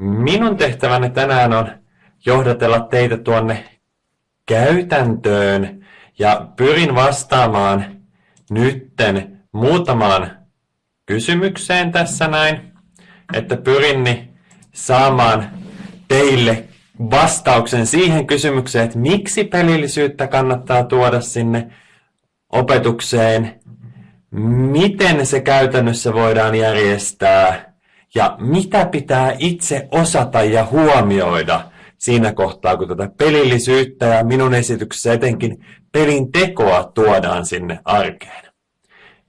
minun tehtäväni tänään on johdatella teitä tuonne käytäntöön ja pyrin vastaamaan nytten muutamaan kysymykseen tässä näin, että pyrin saamaan teille vastauksen siihen kysymykseen, että miksi pelillisyyttä kannattaa tuoda sinne opetukseen, miten se käytännössä voidaan järjestää ja mitä pitää itse osata ja huomioida siinä kohtaa, kun tätä pelillisyyttä ja minun esityksessä etenkin pelin tekoa tuodaan sinne arkeen.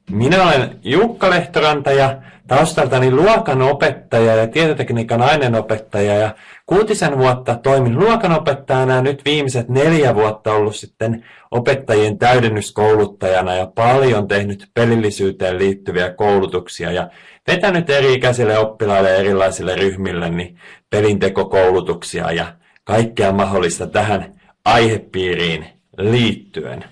Minä olen Jukka Lehtoranta ja taustaltani luokanopettaja ja tietotekniikan aineenopettaja ja kuutisen vuotta toimin luokanopettajana ja nyt viimeiset neljä vuotta ollut sitten opettajien täydennyskouluttajana ja paljon tehnyt pelillisyyteen liittyviä koulutuksia ja vetänyt eri-ikäisille oppilaille ja erilaisille ryhmille niin pelintekokoulutuksia ja kaikkea mahdollista tähän aihepiiriin liittyen.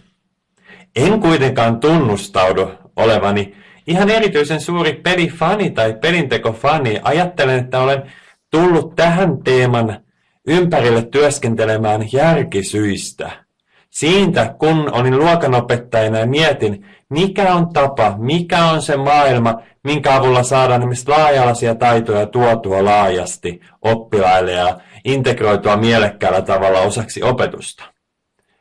En kuitenkaan tunnustaudu olevani ihan erityisen suuri pelifani tai pelintekofani. Ajattelen, että olen tullut tähän teeman ympärille työskentelemään järkisyistä. Siitä, kun olin luokanopettajana ja mietin, mikä on tapa, mikä on se maailma, minkä avulla saadaan esimerkiksi laaja taitoja tuotua laajasti oppilaille ja integroitua mielekkäällä tavalla osaksi opetusta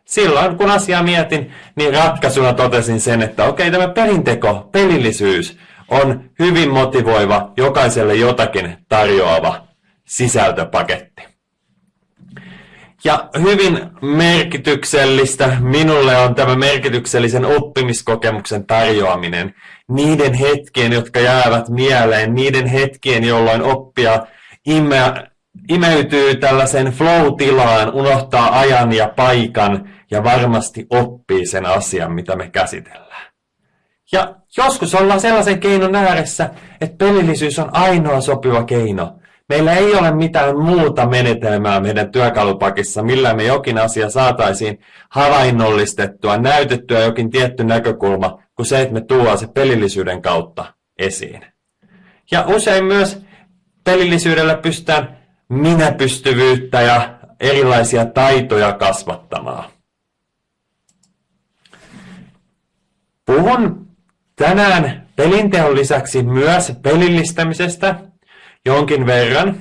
silloin kun asiaa mietin, niin ratkaisuna totesin sen, että okei, tämä pelinteko, pelillisyys on hyvin motivoiva, jokaiselle jotakin tarjoava sisältöpaketti. Ja hyvin merkityksellistä minulle on tämä merkityksellisen oppimiskokemuksen tarjoaminen. Niiden hetkien, jotka jäävät mieleen, niiden hetkien, jolloin oppia imeytyy tällaisen flow-tilaan, unohtaa ajan ja paikan ja varmasti oppii sen asian, mitä me käsitellään. Ja joskus ollaan sellaisen keinon ääressä, että pelillisyys on ainoa sopiva keino. Meillä ei ole mitään muuta menetelmää meidän työkalupakissa, millä me jokin asia saataisiin havainnollistettua, näytettyä jokin tietty näkökulma, kuin se, että me tuodaan se pelillisyyden kautta esiin. Ja usein myös pelillisyydellä pystytään minäpystyvyyttä ja erilaisia taitoja kasvattamaan. Puhun tänään pelinteon lisäksi myös pelillistämisestä jonkin verran.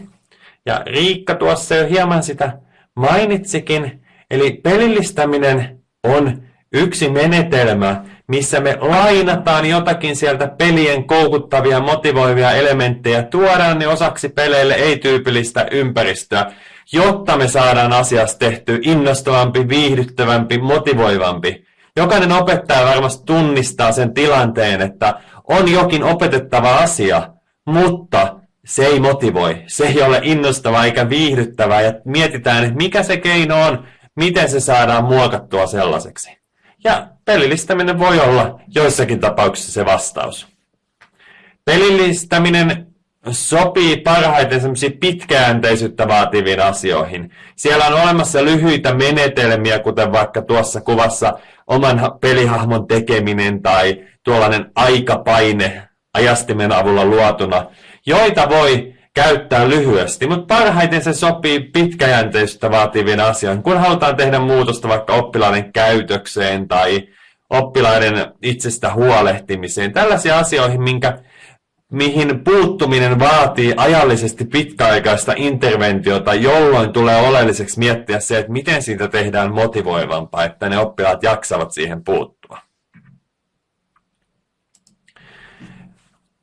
Ja Riikka tuossa jo hieman sitä mainitsikin. Eli pelillistäminen on yksi menetelmä, missä me lainataan jotakin sieltä pelien koukuttavia, motivoivia elementtejä, tuodaan ne osaksi peleille ei-tyypillistä ympäristöä, jotta me saadaan asiasta tehty innostavampi, viihdyttävämpi, motivoivampi. Jokainen opettaja varmasti tunnistaa sen tilanteen, että on jokin opetettava asia, mutta se ei motivoi, se ei ole innostavaa eikä viihdyttävää ja mietitään, että mikä se keino on, miten se saadaan muokattua sellaiseksi. Ja pelillistäminen voi olla joissakin tapauksissa se vastaus. Pelillistäminen sopii parhaiten semmoisiin pitkäjänteisyyttä vaativiin asioihin. Siellä on olemassa lyhyitä menetelmiä, kuten vaikka tuossa kuvassa oman pelihahmon tekeminen tai tuollainen aikapaine ajastimen avulla luotuna, joita voi käyttää lyhyesti, mutta parhaiten se sopii pitkäjänteisyyttä vaativiin asioihin, kun halutaan tehdä muutosta vaikka oppilaiden käytökseen tai oppilaiden itsestä huolehtimiseen. Tällaisia asioihin, minkä, mihin puuttuminen vaatii ajallisesti pitkäaikaista interventiota, jolloin tulee oleelliseksi miettiä se, että miten siitä tehdään motivoivampaa, että ne oppilaat jaksavat siihen puuttua.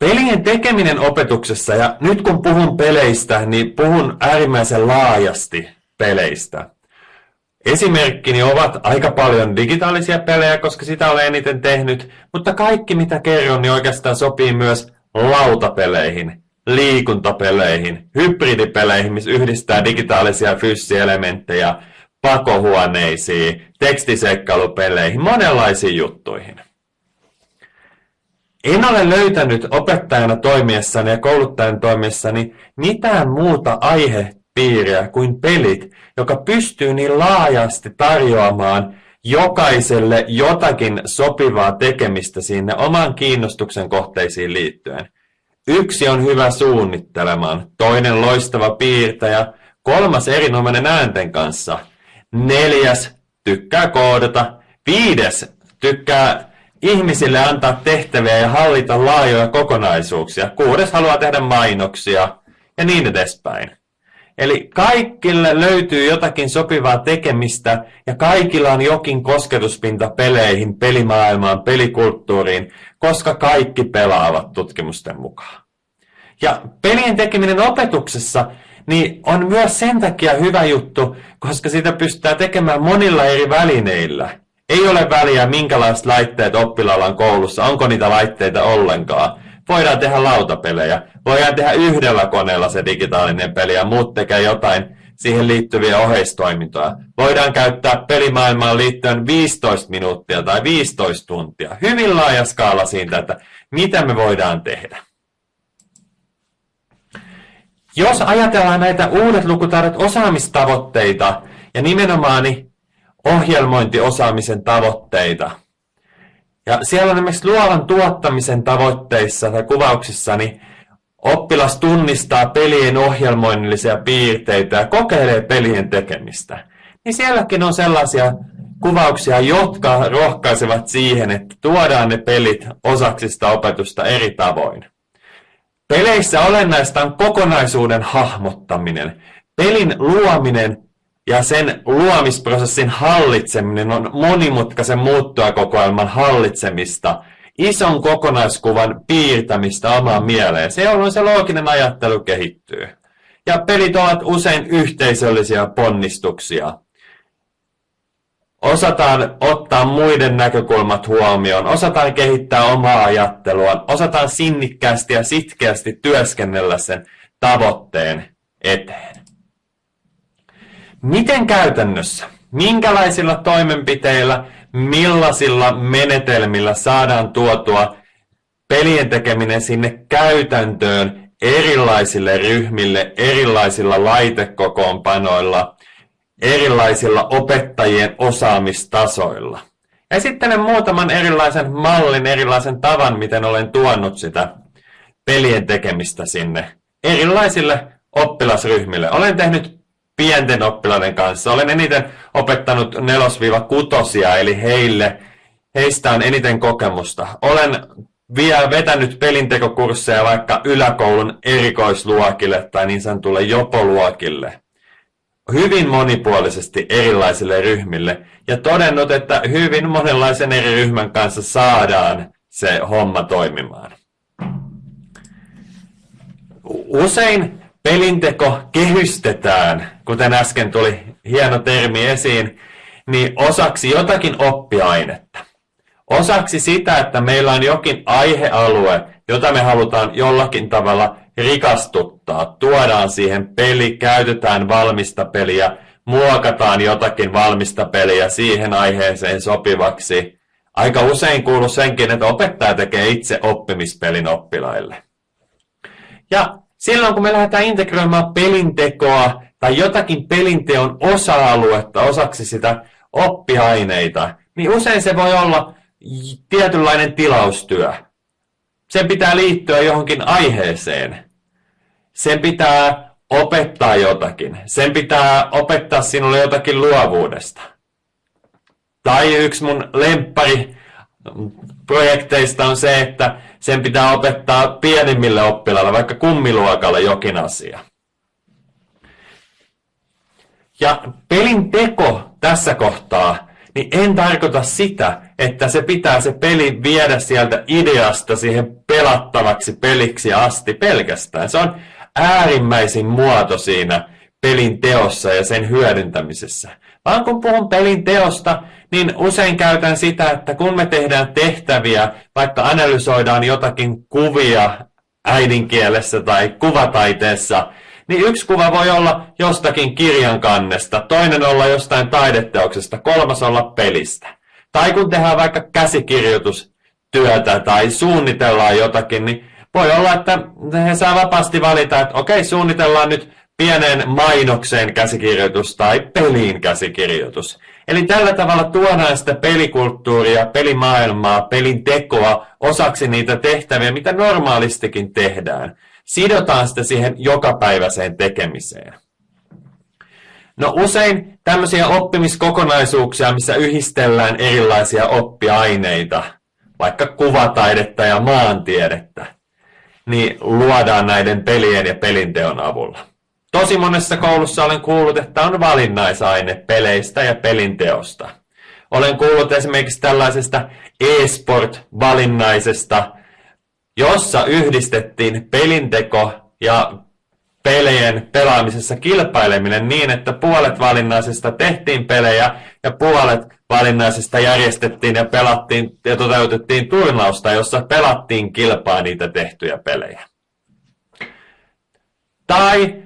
Pelien tekeminen opetuksessa, ja nyt kun puhun peleistä, niin puhun äärimmäisen laajasti peleistä. Esimerkkini ovat aika paljon digitaalisia pelejä, koska sitä olen eniten tehnyt, mutta kaikki mitä kerron, niin oikeastaan sopii myös lautapeleihin, liikuntapeleihin, hybridipeleihin, missä yhdistää digitaalisia ja fyysisiä elementtejä, pakohuoneisiin, tekstiseikkalupeleihin, monenlaisiin juttuihin. En ole löytänyt opettajana toimiessani ja kouluttajana toimiessani mitään muuta aihepiiriä kuin pelit, joka pystyy niin laajasti tarjoamaan jokaiselle jotakin sopivaa tekemistä sinne oman kiinnostuksen kohteisiin liittyen. Yksi on hyvä suunnittelemaan, toinen loistava piirtäjä, kolmas erinomainen äänten kanssa, neljäs tykkää koodata, viides tykkää ihmisille antaa tehtäviä ja hallita laajoja kokonaisuuksia, kuudes haluaa tehdä mainoksia ja niin edespäin. Eli kaikille löytyy jotakin sopivaa tekemistä ja kaikilla on jokin kosketuspinta peleihin, pelimaailmaan, pelikulttuuriin, koska kaikki pelaavat tutkimusten mukaan. Ja pelien tekeminen opetuksessa niin on myös sen takia hyvä juttu, koska sitä pystytään tekemään monilla eri välineillä. Ei ole väliä, minkälaiset laitteet oppilaalla on koulussa, onko niitä laitteita ollenkaan. Voidaan tehdä lautapelejä, voidaan tehdä yhdellä koneella se digitaalinen peli ja muut tekee jotain siihen liittyviä oheistoimintoja. Voidaan käyttää pelimaailmaan liittyen 15 minuuttia tai 15 tuntia. Hyvin laaja skaala siitä, että mitä me voidaan tehdä. Jos ajatellaan näitä uudet lukutaidot osaamistavoitteita ja nimenomaan ohjelmointiosaamisen tavoitteita, ja siellä on esimerkiksi luovan tuottamisen tavoitteissa tai kuvauksissa, niin oppilas tunnistaa pelien ohjelmoinnillisia piirteitä ja kokeilee pelien tekemistä. Niin sielläkin on sellaisia kuvauksia, jotka rohkaisevat siihen, että tuodaan ne pelit osaksi sitä opetusta eri tavoin. Peleissä olennaista on kokonaisuuden hahmottaminen. Pelin luominen ja sen luomisprosessin hallitseminen on monimutkaisen muuttujakokoelman hallitsemista, ison kokonaiskuvan piirtämistä omaan mieleen. Se on se looginen ajattelu kehittyy. Ja pelit ovat usein yhteisöllisiä ponnistuksia. Osataan ottaa muiden näkökulmat huomioon, osataan kehittää omaa ajattelua, osataan sinnikkäästi ja sitkeästi työskennellä sen tavoitteen eteen. Miten käytännössä? Minkälaisilla toimenpiteillä, millaisilla menetelmillä saadaan tuotua pelien tekeminen sinne käytäntöön erilaisille ryhmille, erilaisilla laitekokoonpanoilla, erilaisilla opettajien osaamistasoilla. Esittelen muutaman erilaisen mallin, erilaisen tavan, miten olen tuonut sitä pelien tekemistä sinne erilaisille oppilasryhmille. Olen tehnyt pienten oppilaiden kanssa. Olen eniten opettanut 4-kutosia, eli heille, heistä on eniten kokemusta. Olen vielä vetänyt pelintekokursseja vaikka yläkoulun erikoisluokille tai niin sanotulle jopoluokille. Hyvin monipuolisesti erilaisille ryhmille ja todennut, että hyvin monenlaisen eri ryhmän kanssa saadaan se homma toimimaan. Usein pelinteko kehystetään, kuten äsken tuli hieno termi esiin, niin osaksi jotakin oppiainetta. Osaksi sitä, että meillä on jokin aihealue, jota me halutaan jollakin tavalla rikastuttaa. Tuodaan siihen peli, käytetään valmista peliä, muokataan jotakin valmista peliä siihen aiheeseen sopivaksi. Aika usein kuuluu senkin, että opettaja tekee itse oppimispelin oppilaille. Ja Silloin kun me lähdetään integroimaan pelintekoa tai jotakin pelinteon osa-aluetta osaksi sitä oppiaineita, niin usein se voi olla tietynlainen tilaustyö. Sen pitää liittyä johonkin aiheeseen. Sen pitää opettaa jotakin. Sen pitää opettaa sinulle jotakin luovuudesta. Tai yksi mun lemppari projekteista on se, että sen pitää opettaa pienimmille oppilaille, vaikka kummiluokalle jokin asia. Ja pelin teko tässä kohtaa, niin en tarkoita sitä, että se pitää se peli viedä sieltä ideasta siihen pelattavaksi peliksi asti pelkästään. Se on äärimmäisin muoto siinä pelin teossa ja sen hyödyntämisessä. Vaan kun puhun pelin teosta, niin usein käytän sitä, että kun me tehdään tehtäviä, vaikka analysoidaan jotakin kuvia äidinkielessä tai kuvataiteessa, niin yksi kuva voi olla jostakin kirjan kannesta, toinen olla jostain taideteoksesta, kolmas olla pelistä. Tai kun tehdään vaikka käsikirjoitustyötä tai suunnitellaan jotakin, niin voi olla, että he saa vapaasti valita, että okei, suunnitellaan nyt pienen mainoksen käsikirjoitus tai peliin käsikirjoitus. Eli tällä tavalla tuodaan sitä pelikulttuuria, pelimaailmaa, pelin tekoa osaksi niitä tehtäviä, mitä normaalistikin tehdään. Sidotaan sitä siihen jokapäiväiseen tekemiseen. No usein tämmöisiä oppimiskokonaisuuksia, missä yhdistellään erilaisia oppiaineita, vaikka kuvataidetta ja maantiedettä, niin luodaan näiden pelien ja pelinteon avulla. Tosi monessa koulussa olen kuullut, että on valinnaisaine peleistä ja pelinteosta. Olen kuullut esimerkiksi tällaisesta e-sport-valinnaisesta, jossa yhdistettiin pelinteko ja pelien pelaamisessa kilpaileminen niin, että puolet valinnaisesta tehtiin pelejä ja puolet valinnaisesta järjestettiin ja pelattiin ja toteutettiin turnausta, jossa pelattiin kilpaa niitä tehtyjä pelejä. Tai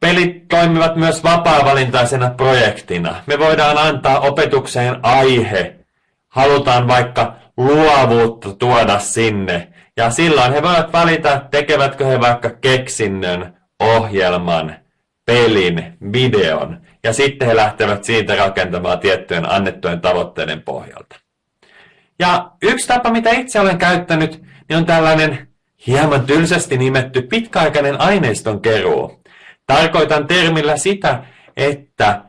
Pelit toimivat myös vapaa-valintaisena projektina. Me voidaan antaa opetukseen aihe. Halutaan vaikka luovuutta tuoda sinne. Ja silloin he voivat valita, tekevätkö he vaikka keksinnön, ohjelman, pelin, videon. Ja sitten he lähtevät siitä rakentamaan tiettyjen annettujen tavoitteiden pohjalta. Ja yksi tapa, mitä itse olen käyttänyt, niin on tällainen hieman tylsästi nimetty pitkäaikainen aineiston keruu. Tarkoitan termillä sitä, että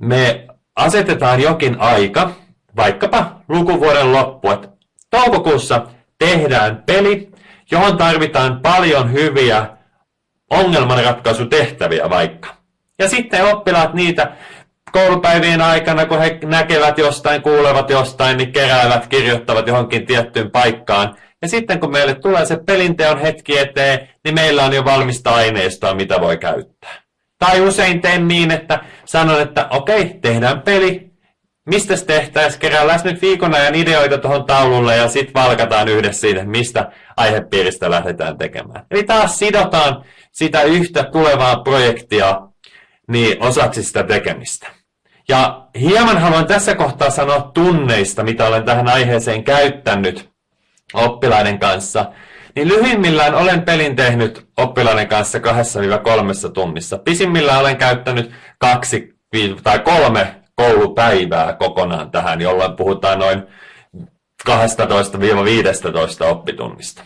me asetetaan jokin aika, vaikkapa lukuvuoden loppu, että toukokuussa tehdään peli, johon tarvitaan paljon hyviä ongelmanratkaisutehtäviä vaikka. Ja sitten oppilaat niitä koulupäivien aikana, kun he näkevät jostain, kuulevat jostain, niin keräävät, kirjoittavat johonkin tiettyyn paikkaan. Ja sitten kun meille tulee se pelinteon hetki eteen, niin meillä on jo valmista aineistoa, mitä voi käyttää. Tai usein teen niin, että sanon, että okei, tehdään peli. Mistä tehtäisiin? Keräillään nyt viikon ajan ideoita tuohon taululle ja sitten valkataan yhdessä siitä, mistä aihepiiristä lähdetään tekemään. Eli taas sidotaan sitä yhtä tulevaa projektia niin osaksi sitä tekemistä. Ja hieman haluan tässä kohtaa sanoa tunneista, mitä olen tähän aiheeseen käyttänyt oppilaiden kanssa. Niin lyhyimmillään olen pelin tehnyt oppilaiden kanssa 2-3 tunnissa. Pisimmillään olen käyttänyt kaksi tai kolme koulupäivää kokonaan tähän, jolloin puhutaan noin 12-15 oppitunnista.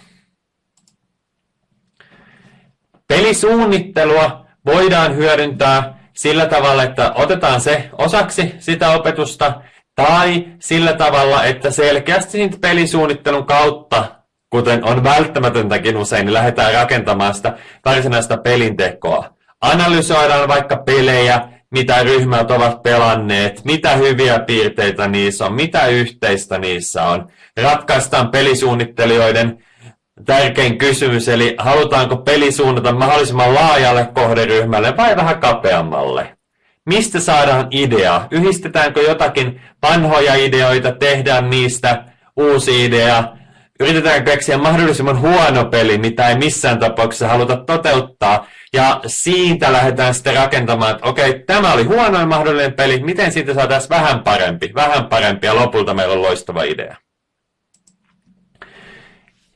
Pelisuunnittelua voidaan hyödyntää sillä tavalla, että otetaan se osaksi sitä opetusta, tai sillä tavalla, että selkeästi pelisuunnittelun kautta, kuten on välttämätöntäkin usein, niin lähdetään rakentamaan sitä varsinaista pelintekoa. Analysoidaan vaikka pelejä, mitä ryhmät ovat pelanneet, mitä hyviä piirteitä niissä on, mitä yhteistä niissä on. Ratkaistaan pelisuunnittelijoiden tärkein kysymys, eli halutaanko peli suunnata mahdollisimman laajalle kohderyhmälle vai vähän kapeammalle? Mistä saadaan idea? Yhdistetäänkö jotakin vanhoja ideoita, tehdään niistä uusi idea? Yritetään keksiä mahdollisimman huono peli, mitä ei missään tapauksessa haluta toteuttaa. Ja siitä lähdetään sitten rakentamaan, että okei, tämä oli huonoin mahdollinen peli, miten siitä saataisiin vähän parempi, vähän parempi ja lopulta meillä on loistava idea.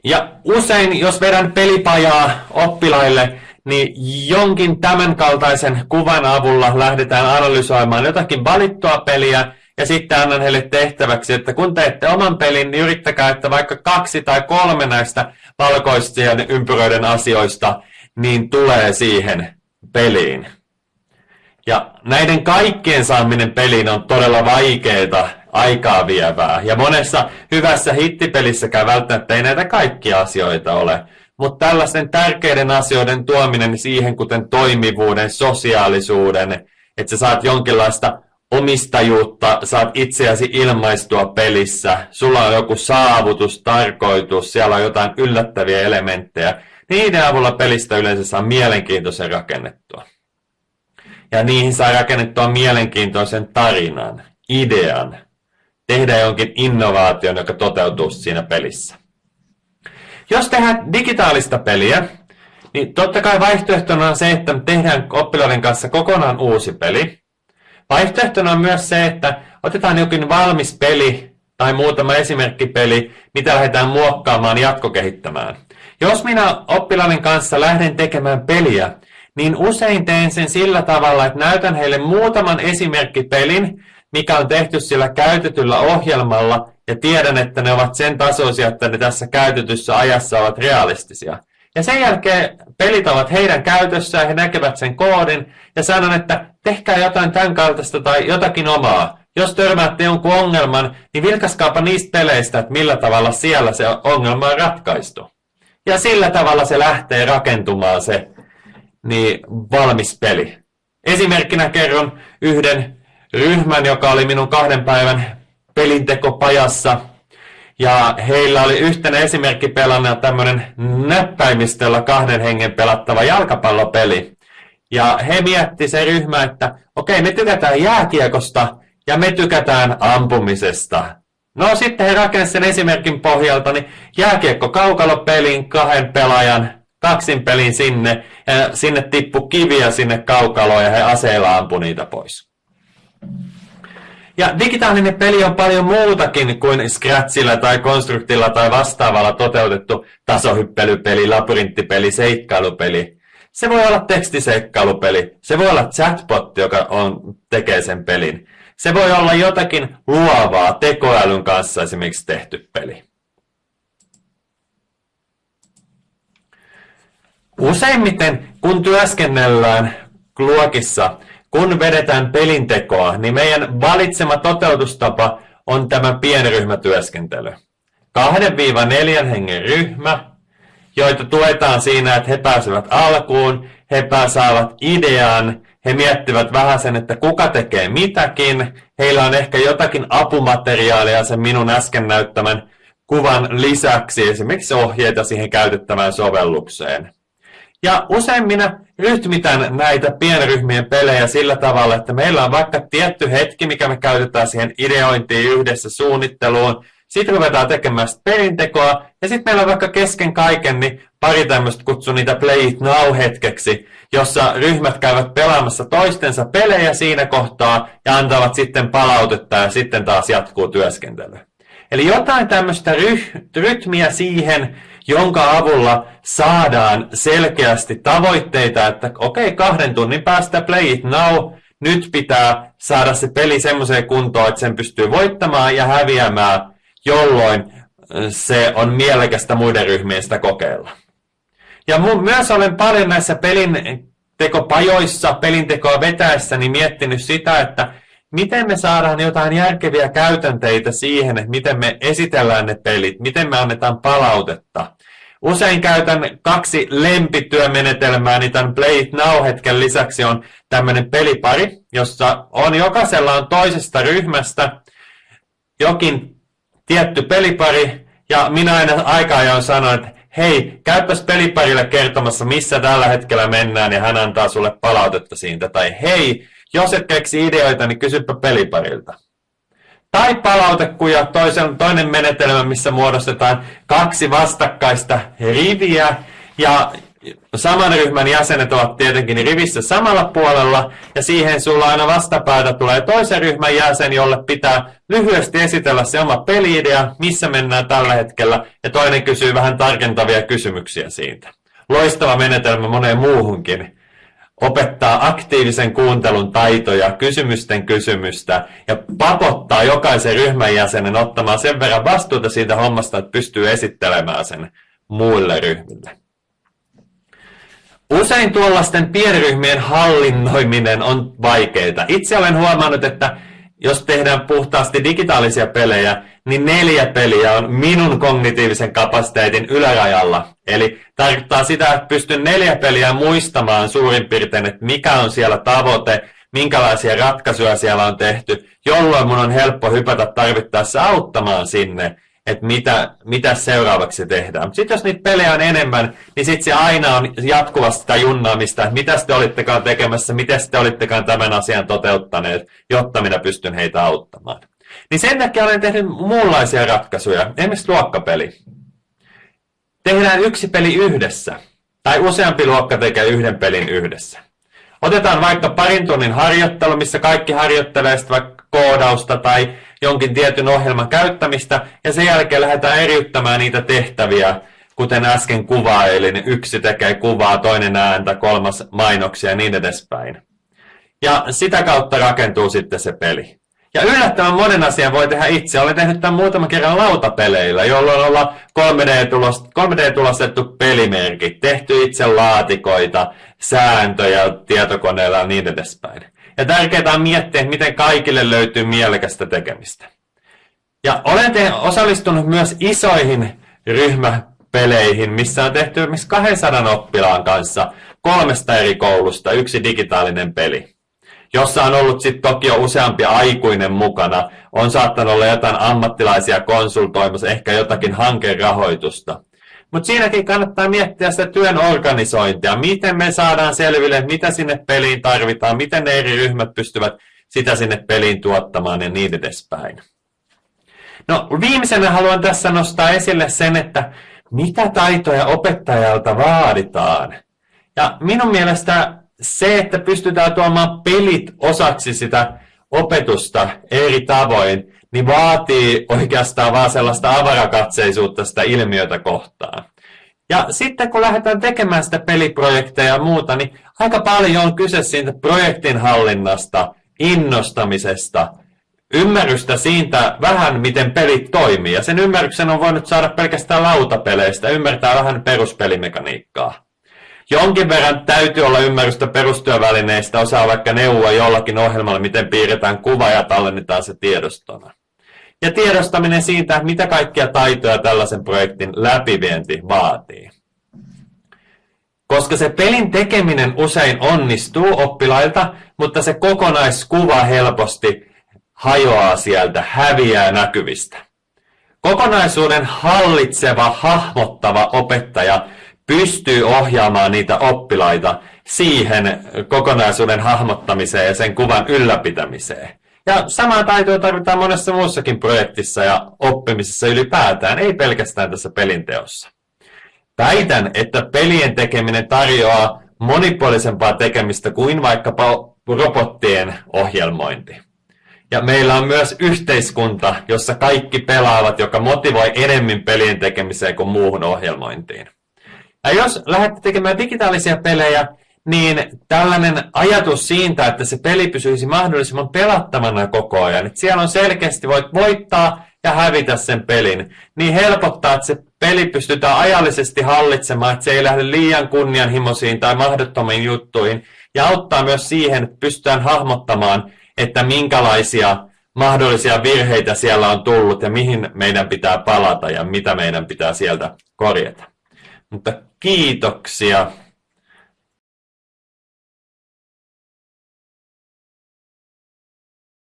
Ja usein, jos vedän pelipajaa oppilaille, niin jonkin tämänkaltaisen kuvan avulla lähdetään analysoimaan jotakin valittua peliä, ja sitten annan heille tehtäväksi, että kun teette oman pelin, niin yrittäkää, että vaikka kaksi tai kolme näistä valkoisten ympyröiden asioista, niin tulee siihen peliin. Ja näiden kaikkien saaminen peliin on todella vaikeaa, aikaa vievää. Ja monessa hyvässä hittipelissäkään välttämättä ei näitä kaikkia asioita ole. Mutta tällaisten tärkeiden asioiden tuominen siihen, kuten toimivuuden, sosiaalisuuden, että sä saat jonkinlaista omistajuutta, saat itseäsi ilmaistua pelissä, sulla on joku saavutus, tarkoitus, siellä on jotain yllättäviä elementtejä. Niiden avulla pelistä yleensä saa mielenkiintoisen rakennettua. Ja niihin saa rakennettua mielenkiintoisen tarinan, idean, tehdä jonkin innovaation, joka toteutuu siinä pelissä. Jos tehdään digitaalista peliä, niin totta kai vaihtoehtona on se, että tehdään oppilaiden kanssa kokonaan uusi peli. Vaihtoehtona on myös se, että otetaan jokin valmis peli tai muutama esimerkkipeli, mitä lähdetään muokkaamaan jatkokehittämään. Jos minä oppilaiden kanssa lähden tekemään peliä, niin usein teen sen sillä tavalla, että näytän heille muutaman esimerkkipelin, mikä on tehty sillä käytetyllä ohjelmalla, ja tiedän, että ne ovat sen tasoisia, että ne tässä käytetyssä ajassa ovat realistisia. Ja sen jälkeen pelit ovat heidän käytössään, he näkevät sen koodin, ja sanon, että tehkää jotain tämän kaltaista tai jotakin omaa. Jos törmäätte jonkun ongelman, niin vilkaskaapa niistä peleistä, että millä tavalla siellä se ongelma on ratkaistu. Ja sillä tavalla se lähtee rakentumaan se niin valmis peli. Esimerkkinä kerron yhden ryhmän, joka oli minun kahden päivän pelintekopajassa. Ja heillä oli yhtenä esimerkkipelana tämmöinen näppäimistöllä kahden hengen pelattava jalkapallopeli. Ja he mietti se ryhmä, että okei, okay, me tykätään jääkiekosta ja me tykätään ampumisesta. No sitten he rakensivat sen esimerkin pohjalta, niin jääkiekko kaukalopeliin kahden pelaajan kaksin pelin sinne, ja sinne tippu kiviä sinne kaukaloon ja he aseilla ampu niitä pois. Ja digitaalinen peli on paljon muutakin kuin Scratchilla tai Constructilla tai vastaavalla toteutettu tasohyppelypeli, labyrinttipeli, seikkailupeli. Se voi olla tekstiseikkailupeli, se voi olla chatbot, joka on, tekee sen pelin. Se voi olla jotakin luovaa tekoälyn kanssa esimerkiksi tehty peli. Useimmiten, kun työskennellään luokissa, kun vedetään pelintekoa, niin meidän valitsema toteutustapa on tämä pienryhmätyöskentely. 2-4 hengen ryhmä, joita tuetaan siinä, että he pääsevät alkuun, he saavat idean, he miettivät vähän sen, että kuka tekee mitäkin, heillä on ehkä jotakin apumateriaalia sen minun äsken näyttämän kuvan lisäksi, esimerkiksi ohjeita siihen käytettävään sovellukseen. Ja usein minä rytmitän näitä pienryhmien pelejä sillä tavalla, että meillä on vaikka tietty hetki, mikä me käytetään siihen ideointiin yhdessä suunnitteluun. Sitten ruvetaan tekemään perintekoa, ja sitten meillä on vaikka kesken kaiken niin pari tämmöistä kutsun niitä Play It Now-hetkeksi, jossa ryhmät käyvät pelaamassa toistensa pelejä siinä kohtaa ja antavat sitten palautetta ja sitten taas jatkuu työskentely. Eli jotain tämmöistä rytmiä siihen, jonka avulla saadaan selkeästi tavoitteita, että okei, okay, kahden tunnin päästä play it now, nyt pitää saada se peli semmoiseen kuntoon, että sen pystyy voittamaan ja häviämään, jolloin se on mielekästä muiden ryhmien sitä kokeilla. Ja mun, myös olen paljon näissä pelin tekopajoissa, pelintekoa vetäessäni miettinyt sitä, että miten me saadaan jotain järkeviä käytänteitä siihen, että miten me esitellään ne pelit, miten me annetaan palautetta. Usein käytän kaksi lempityömenetelmää, niin tämän Play It Now-hetken lisäksi on tämmöinen pelipari, jossa on jokaisella on toisesta ryhmästä jokin tietty pelipari, ja minä aina aika ajoin sanon, että hei, käypäs peliparille kertomassa, missä tällä hetkellä mennään, ja hän antaa sulle palautetta siitä. Tai hei, jos et keksi ideoita, niin kysypä peliparilta. Tai palautekuja, toisen, toinen menetelmä, missä muodostetaan kaksi vastakkaista riviä, ja saman ryhmän jäsenet ovat tietenkin rivissä samalla puolella, ja siihen sulla aina vastapäätä tulee toisen ryhmän jäsen, jolle pitää lyhyesti esitellä se oma peliidea, missä mennään tällä hetkellä, ja toinen kysyy vähän tarkentavia kysymyksiä siitä. Loistava menetelmä moneen muuhunkin opettaa aktiivisen kuuntelun taitoja, kysymysten kysymystä ja pakottaa jokaisen ryhmän jäsenen ottamaan sen verran vastuuta siitä hommasta, että pystyy esittelemään sen muille ryhmille. Usein tuollaisten pienryhmien hallinnoiminen on vaikeaa. Itse olen huomannut, että jos tehdään puhtaasti digitaalisia pelejä, niin neljä peliä on minun kognitiivisen kapasiteetin ylärajalla. Eli tarkoittaa sitä, että pystyn neljä peliä muistamaan suurin piirtein, että mikä on siellä tavoite, minkälaisia ratkaisuja siellä on tehty, jolloin mun on helppo hypätä tarvittaessa auttamaan sinne että mitä, mitä seuraavaksi tehdään. Sitten jos niitä pelejä on enemmän, niin sitten se aina on jatkuvasti sitä junnaamista, että mitä te olittekaan tekemässä, miten te olittekaan tämän asian toteuttaneet, jotta minä pystyn heitä auttamaan. Niin sen takia olen tehnyt muunlaisia ratkaisuja, esimerkiksi luokkapeli. Tehdään yksi peli yhdessä, tai useampi luokka tekee yhden pelin yhdessä. Otetaan vaikka parin tunnin harjoittelu, missä kaikki harjoittelee vaikka koodausta tai jonkin tietyn ohjelman käyttämistä, ja sen jälkeen lähdetään eriyttämään niitä tehtäviä kuten äsken kuvailin, yksi tekee kuvaa, toinen ääntä, kolmas mainoksia ja niin edespäin. Ja sitä kautta rakentuu sitten se peli. Ja yllättävän monen asian voi tehdä itse. Olen tehnyt tämän muutaman kerran lautapeleillä, jolloin ollaan 3D-tulostettu pelimerkit, tehty itse laatikoita, sääntöjä tietokoneella ja niin edespäin. Ja tärkeää on miettiä, miten kaikille löytyy mielekästä tekemistä. Ja olen te- osallistunut myös isoihin ryhmäpeleihin, missä on tehty esimerkiksi 200 oppilaan kanssa kolmesta eri koulusta yksi digitaalinen peli jossa on ollut sitten toki jo useampi aikuinen mukana, on saattanut olla jotain ammattilaisia konsultoimassa, ehkä jotakin hankerahoitusta. Mutta siinäkin kannattaa miettiä sitä työn organisointia, miten me saadaan selville, mitä sinne peliin tarvitaan, miten ne eri ryhmät pystyvät sitä sinne peliin tuottamaan ja niin edespäin. No viimeisenä haluan tässä nostaa esille sen, että mitä taitoja opettajalta vaaditaan. Ja minun mielestä se, että pystytään tuomaan pelit osaksi sitä opetusta eri tavoin, niin vaatii oikeastaan vaan sellaista avarakatseisuutta sitä ilmiötä kohtaan. Ja sitten kun lähdetään tekemään sitä peliprojekteja ja muuta, niin aika paljon on kyse siitä projektin hallinnasta, innostamisesta, ymmärrystä siitä vähän, miten pelit toimii. Ja sen ymmärryksen on voinut saada pelkästään lautapeleistä, ymmärtää vähän peruspelimekaniikkaa. Jonkin verran täytyy olla ymmärrystä perustyövälineistä, osaa vaikka neuvoa jollakin ohjelmalla, miten piirretään kuva ja tallennetaan se tiedostona. Ja tiedostaminen siitä, mitä kaikkia taitoja tällaisen projektin läpivienti vaatii. Koska se pelin tekeminen usein onnistuu oppilailta, mutta se kokonaiskuva helposti hajoaa sieltä, häviää näkyvistä. Kokonaisuuden hallitseva, hahmottava opettaja pystyy ohjaamaan niitä oppilaita siihen kokonaisuuden hahmottamiseen ja sen kuvan ylläpitämiseen. Ja samaa taitoa tarvitaan monessa muussakin projektissa ja oppimisessa ylipäätään, ei pelkästään tässä pelinteossa. Väitän, että pelien tekeminen tarjoaa monipuolisempaa tekemistä kuin vaikkapa robottien ohjelmointi. Ja meillä on myös yhteiskunta, jossa kaikki pelaavat, joka motivoi enemmän pelien tekemiseen kuin muuhun ohjelmointiin. Ja jos lähdette tekemään digitaalisia pelejä, niin tällainen ajatus siitä, että se peli pysyisi mahdollisimman pelattavana koko ajan, että siellä on selkeästi voit voittaa ja hävitä sen pelin, niin helpottaa, että se peli pystytään ajallisesti hallitsemaan, että se ei lähde liian kunnianhimoisiin tai mahdottomiin juttuihin, ja auttaa myös siihen, että pystytään hahmottamaan, että minkälaisia mahdollisia virheitä siellä on tullut ja mihin meidän pitää palata ja mitä meidän pitää sieltä korjata. Mutta kiitoksia